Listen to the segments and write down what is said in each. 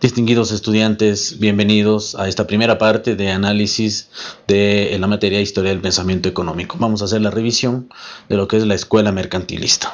Distinguidos estudiantes, bienvenidos a esta primera parte de análisis de la materia Historia del Pensamiento Económico. Vamos a hacer la revisión de lo que es la escuela mercantilista.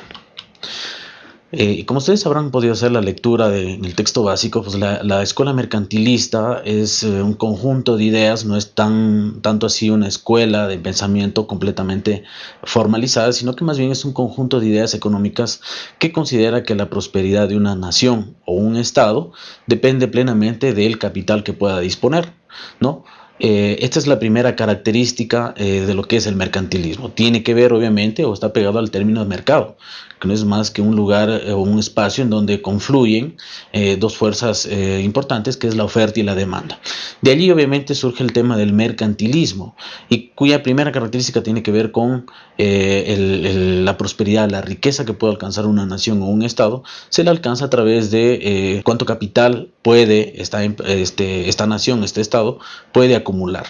Eh, como ustedes habrán podido hacer la lectura del texto básico, pues la, escuela mercantilista es eh, un conjunto de ideas, no es tan tanto así una escuela de pensamiento completamente formalizada, sino que más bien es un conjunto de ideas económicas que considera que la prosperidad de una nación o un estado depende plenamente del capital que pueda disponer, ¿no? Eh, esta es la primera característica de lo que es el mercantilismo. Tiene que ver, obviamente, o está pegado al término de mercado que no es más que un lugar eh, o un espacio en donde confluyen eh, dos fuerzas eh, importantes, que es la oferta y la demanda. De allí obviamente surge el tema del mercantilismo, y cuya primera característica tiene que ver con la prosperidad, la riqueza que puede alcanzar una nación o un estado, se la alcanza a través de cuánto capital puede esta, este, esta nación, este estado, puede acumular.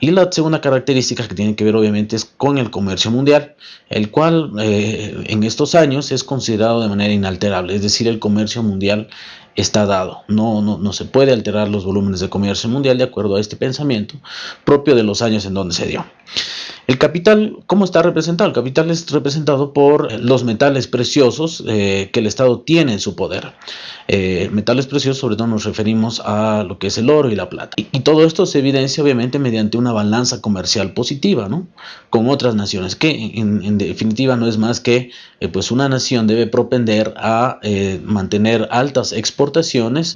Y la segunda característica que tiene que ver obviamente es con el comercio mundial, el cual en estos años es considerado de manera inalterable, es decir, el comercio mundial está dado. No, no, no se puede alterar los volúmenes de comercio mundial de acuerdo a este pensamiento propio de los años en donde se dio. El capital, ¿cómo está representado? El capital es representado por los metales preciosos eh, que el Estado tiene en su poder. Eh, metales preciosos, sobre todo nos referimos a lo que es el oro y la plata. Y, todo esto se evidencia obviamente mediante una balanza comercial positiva, ¿no? Con otras naciones, que en, definitiva no es más que eh, pues una nación debe propender a mantener altas exportaciones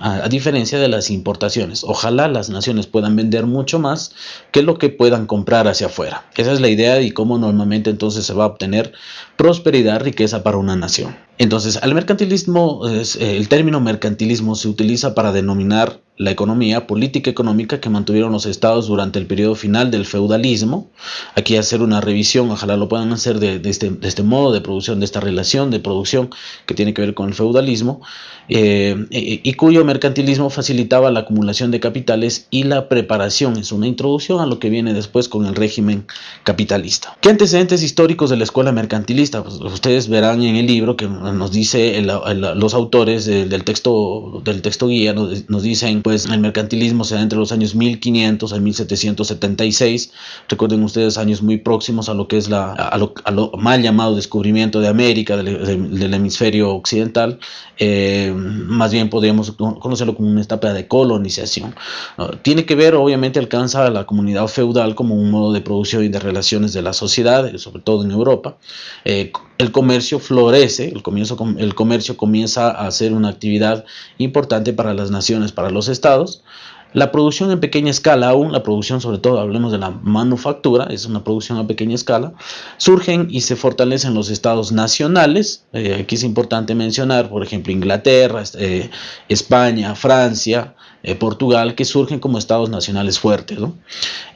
a, a diferencia de las importaciones. Ojalá las naciones puedan vender mucho más que lo que puedan comprar hacia afuera. Esa es la idea y cómo normalmente entonces se va a obtener prosperidad, riqueza para una nación. Entonces, al mercantilismo, el término mercantilismo se utiliza para denominar la economía política económica que mantuvieron los estados durante el periodo final del feudalismo. Aquí hacer una revisión, ojalá lo puedan hacer de, este, este, modo de producción, de esta relación de producción que tiene que ver con el feudalismo, eh, y, cuyo mercantilismo facilitaba la acumulación de capitales y la preparación, es una introducción a lo que viene después con el régimen capitalista. ¿Qué antecedentes históricos de la escuela mercantilista? Pues ustedes verán en el libro que nos dice los autores del, texto, del texto guía, nos, dicen pues el mercantilismo se da entre los años 1500 a 1776. Recuerden ustedes años muy próximos a lo que es la, lo, mal llamado descubrimiento de América, del, hemisferio occidental. Eh, más bien podríamos conocerlo como una etapa de colonización. Tiene que ver, obviamente, alcanza a la comunidad feudal como un modo de producción y de relaciones de la sociedad, sobre todo en Europa. Eh, el comercio florece, comienzo, el comercio comienza a ser una actividad importante para las naciones, para los estados. La producción en pequeña escala aún, la producción sobre todo, hablemos de la manufactura, es una producción a pequeña escala, surgen y se fortalecen los estados nacionales, eh, aquí es importante mencionar, por ejemplo, Inglaterra, eh, España, Francia, eh, Portugal, que surgen como estados nacionales fuertes.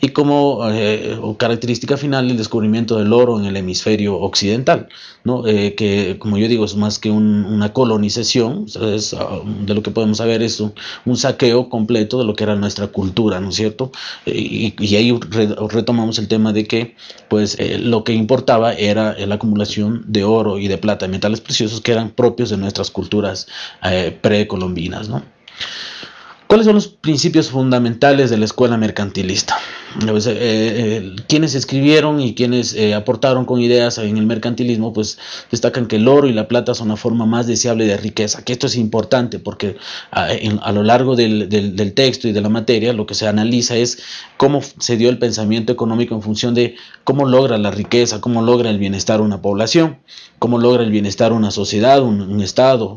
Y como eh, característica final, el descubrimiento del oro en el hemisferio occidental, ¿no? Eh, que como yo digo es más que una colonización, ah, de lo que podemos saber es un, saqueo completo de lo que era nuestra cultura, ¿no es cierto? Y, y ahí retomamos el tema de que pues lo que importaba era la acumulación de oro y de plata, metales preciosos que eran propios de nuestras culturas precolombinas, ¿no? ¿Cuáles son los principios fundamentales de la escuela mercantilista? Eh, eh, quienes escribieron y quienes eh, aportaron con ideas en el mercantilismo, pues destacan que el oro y la plata son la forma más deseable de riqueza, que esto es importante porque a, a lo largo del, texto y de la materia lo que se analiza es cómo se dio el pensamiento económico en función de cómo logra la riqueza, cómo logra el bienestar una población, cómo logra el bienestar una sociedad, un, Estado,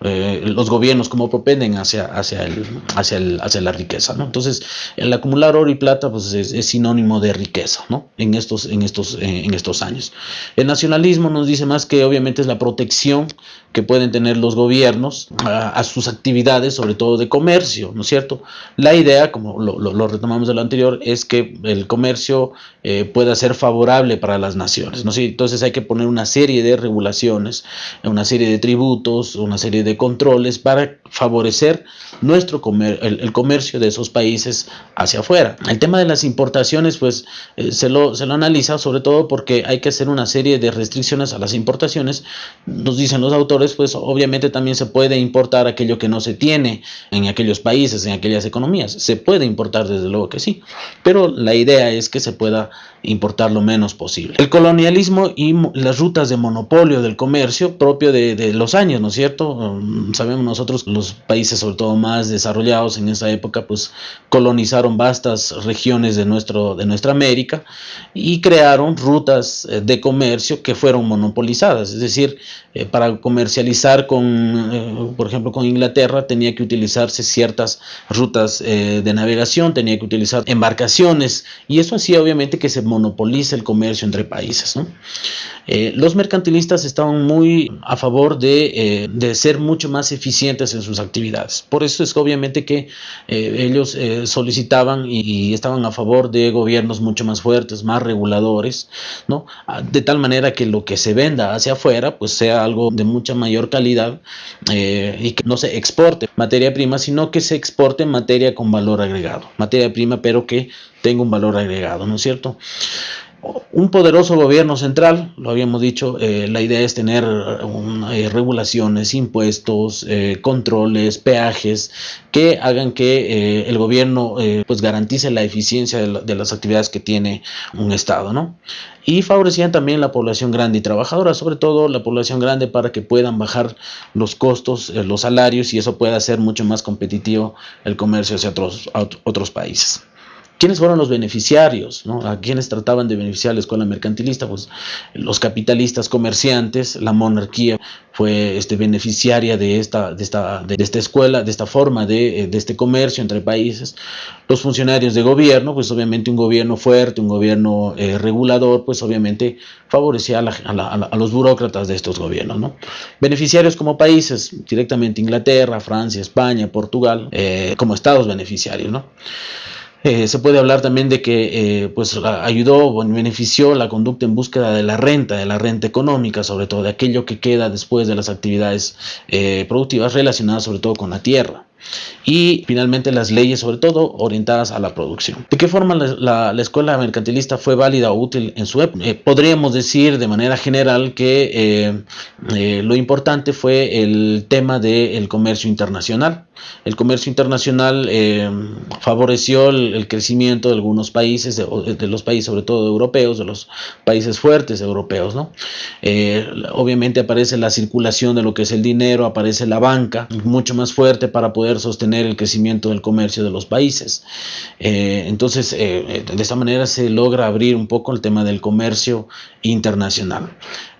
los gobiernos, cómo propenden hacia, hacia, el, hacia, el, hacia la riqueza. ¿no? Entonces, el acumular oro y plata, pues es, sinónimo de riqueza ¿no? en, estos, en, estos, eh, en estos años. El nacionalismo nos dice más que obviamente es la protección que pueden tener los gobiernos a, sus actividades, sobre todo de comercio, ¿no es cierto? La idea, como lo, retomamos de lo anterior, es que el comercio eh, pueda ser favorable para las naciones, ¿no? Entonces hay que poner una serie de regulaciones, una serie de tributos, una serie de controles para favorecer nuestro comer, el, comercio de esos países hacia afuera. El tema de las importaciones, pues eh, se, lo, se lo analiza sobre todo porque hay que hacer una serie de restricciones a las importaciones. Nos dicen los autores, pues obviamente también se puede importar aquello que no se tiene en aquellos países, en aquellas economías. Se puede importar desde luego que sí, pero la idea es que se pueda importar lo menos posible. El colonialismo y las rutas de monopolio del comercio propio de, de los años, ¿no es cierto? Um, sabemos nosotros los países sobre todo más desarrollados en esa época pues colonizaron vastas regiones de, nuestro, de nuestra América y crearon rutas eh, de comercio que fueron monopolizadas, es decir, eh, para comercializar con, eh, por ejemplo, con Inglaterra tenía que utilizarse ciertas rutas de navegación, tenía que utilizar embarcaciones y eso hacía obviamente que se monopolice el comercio entre países. Eh, los mercantilistas estaban muy a favor de, eh, de, ser mucho más eficientes en sus actividades. Por eso es obviamente que eh, ellos solicitaban y, estaban a favor de gobiernos mucho más fuertes, más reguladores, ¿no? Ah, de tal manera que lo que se venda hacia afuera pues sea algo de mucha mayor calidad y que no se exporte materia prima, sino que se exporte materia con valor agregado. Materia prima pero que tenga un valor agregado, ¿no es cierto? un poderoso gobierno central, lo habíamos dicho, eh, la idea es tener eh, regulaciones, impuestos, eh, controles, peajes, que hagan que el gobierno pues garantice la eficiencia de, las actividades que tiene un Estado, ¿no? Y favorecían también la población grande y trabajadora, sobre todo la población grande para que puedan bajar los costos, los salarios y eso pueda hacer mucho más competitivo el comercio hacia otros, otros países. ¿Quiénes fueron los beneficiarios? ¿A quiénes trataban de beneficiar la escuela mercantilista? Pues los capitalistas comerciantes, la monarquía fue este, beneficiaria de esta, escuela, de esta forma de, de, este comercio entre países. Los funcionarios de gobierno, pues obviamente un gobierno fuerte, un gobierno eh, regulador, pues obviamente favorecía a, los burócratas de estos gobiernos. ¿no? Beneficiarios como países, directamente Inglaterra, Francia, España, Portugal, eh, como estados beneficiarios. ¿no? Eh, se puede hablar también de que eh, pues ayudó o benefició la conducta en búsqueda de la renta, de la renta económica, sobre todo de aquello que queda después de las actividades eh, productivas relacionadas sobre todo con la tierra y finalmente las leyes sobre todo orientadas a la producción. ¿De qué forma la, escuela mercantilista fue válida o útil en su época? Eh, podríamos decir de manera general que eh, eh, lo importante fue el tema del comercio internacional. El comercio internacional favoreció el, crecimiento de algunos países, de, los países sobre todo europeos, de los países fuertes europeos. ¿no? obviamente aparece la circulación de lo que es el dinero, aparece la banca mucho más fuerte para poder sostener el crecimiento del comercio de los países. Eh, entonces, eh, de esta manera se logra abrir un poco el tema del comercio internacional.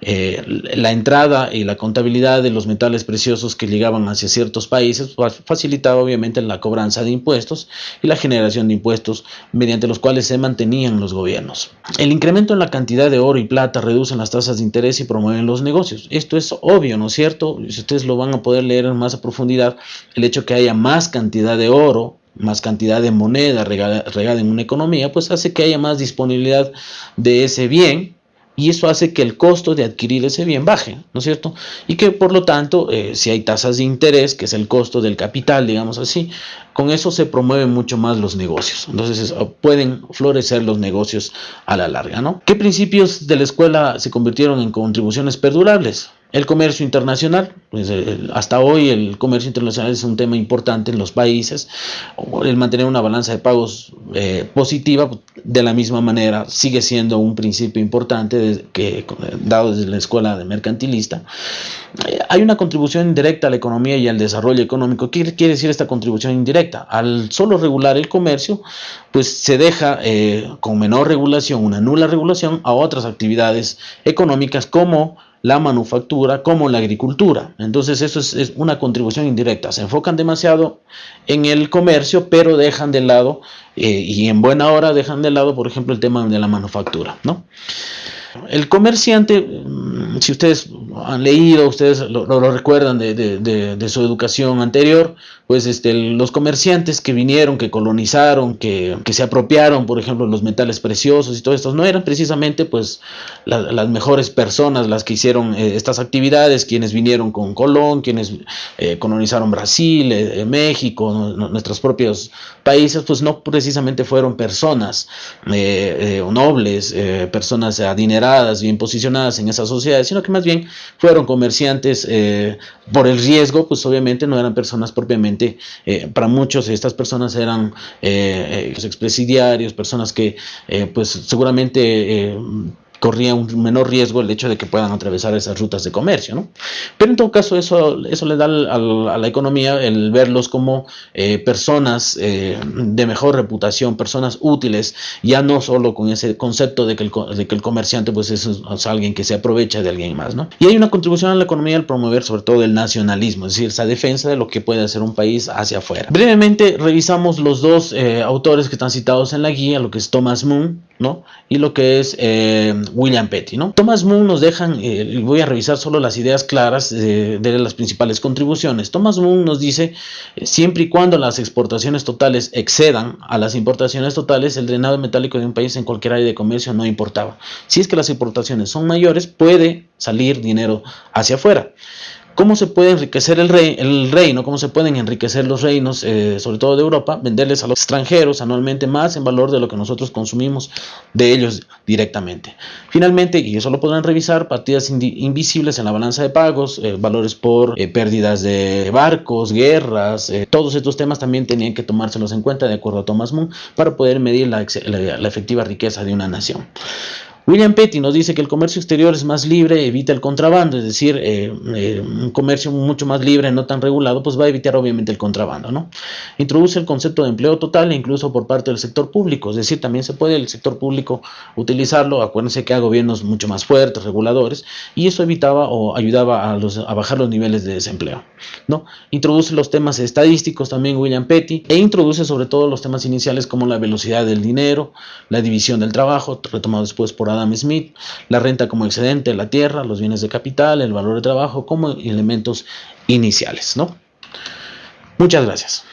Eh, la entrada y la contabilidad de los metales preciosos que llegaban hacia ciertos países facilitaba obviamente la cobranza de impuestos y la generación de impuestos mediante los cuales se mantenían los gobiernos. El incremento en la cantidad de oro y plata reducen las tasas de interés y promueven los negocios. Esto es obvio, ¿no es cierto? Ustedes lo van a poder leer en más a profundidad, el hecho que haya más cantidad de oro más cantidad de moneda regada, en una economía, pues hace que haya más disponibilidad de ese bien y eso hace que el costo de adquirir ese bien baje, ¿no es cierto? Y que por lo tanto, eh, si hay tasas de interés, que es el costo del capital, digamos así, con eso se promueven mucho más los negocios. Entonces pueden florecer los negocios a la larga, ¿no? ¿Qué principios de la escuela se convirtieron en contribuciones perdurables? El comercio internacional, pues, hasta hoy el comercio internacional es un tema importante en los países, el mantener una balanza de pagos eh, positiva de la misma manera sigue siendo un principio importante que, dado desde la escuela de mercantilista. Eh, hay una contribución indirecta a la economía y al desarrollo económico. ¿Qué quiere decir esta contribución indirecta? Al solo regular el comercio, pues se deja eh, con menor regulación, una nula regulación a otras actividades económicas como la manufactura como la agricultura. Entonces eso es, una contribución indirecta. Se enfocan demasiado en el comercio, pero dejan de lado, eh, y en buena hora dejan de lado, por ejemplo, el tema de la manufactura. ¿no? El comerciante, mm, si ustedes han leído, ustedes lo, recuerdan de, su educación anterior, pues este, los comerciantes que vinieron, que colonizaron, que, que se apropiaron, por ejemplo, los metales preciosos y todo esto, no eran precisamente pues las mejores personas las que hicieron eh, estas actividades, quienes vinieron con Colón, quienes eh, colonizaron Brasil, eh, México, nuestros propios países, pues no precisamente fueron personas nobles, personas adineradas, bien posicionadas en esas sociedades, sino que más bien fueron comerciantes por el riesgo, pues obviamente no eran personas propiamente, para muchos estas personas eran expresidiarios, personas que pues seguramente corría un menor riesgo el hecho de que puedan atravesar esas rutas de comercio, ¿no? Pero en todo caso eso, eso le da a la economía el verlos como eh, personas eh, de mejor reputación, personas útiles, ya no solo con ese concepto de que el, de que el comerciante pues es, es, alguien que se aprovecha de alguien más, ¿no? Y hay una contribución a la economía al promover sobre todo el nacionalismo, es decir, esa defensa de lo que puede hacer un país hacia afuera. Brevemente revisamos los dos eh, autores que están citados en la guía, lo que es Thomas Moon, ¿no? Y lo que es William Petty. ¿no? Thomas Moon nos dejan, eh, voy a revisar solo las ideas claras de, las principales contribuciones. Thomas Moon nos dice, eh, siempre y cuando las exportaciones totales excedan a las importaciones totales, el drenado metálico de un país en cualquier área de comercio no importaba. Si es que las importaciones son mayores, puede salir dinero hacia afuera cómo se puede enriquecer el, rey, el reino, cómo se pueden enriquecer los reinos, eh, sobre todo de Europa, venderles a los extranjeros anualmente más en valor de lo que nosotros consumimos de ellos directamente. Finalmente, y eso lo podrán revisar, partidas invisibles en la balanza de pagos, eh, valores por eh, pérdidas de barcos, guerras, todos estos temas también tenían que tomárselos en cuenta de acuerdo a Thomas Moon para poder medir la efectiva riqueza de una nación. William Petty nos dice que el comercio exterior es más libre, evita el contrabando, es decir, eh, eh, un comercio mucho más libre, no tan regulado, pues va a evitar obviamente el contrabando, ¿no? Introduce el concepto de empleo total incluso por parte del sector público, es decir, también se puede el sector público utilizarlo, acuérdense que hay gobiernos mucho más fuertes, reguladores, y eso evitaba o ayudaba a, los, a bajar los niveles de desempleo, ¿no? Introduce los temas estadísticos también William Petty, e introduce sobre todo los temas iniciales como la velocidad del dinero, la división del trabajo, retomado después por Adam Smith, la renta como excedente de la tierra, los bienes de capital, el valor de trabajo como elementos iniciales. ¿no? Muchas gracias.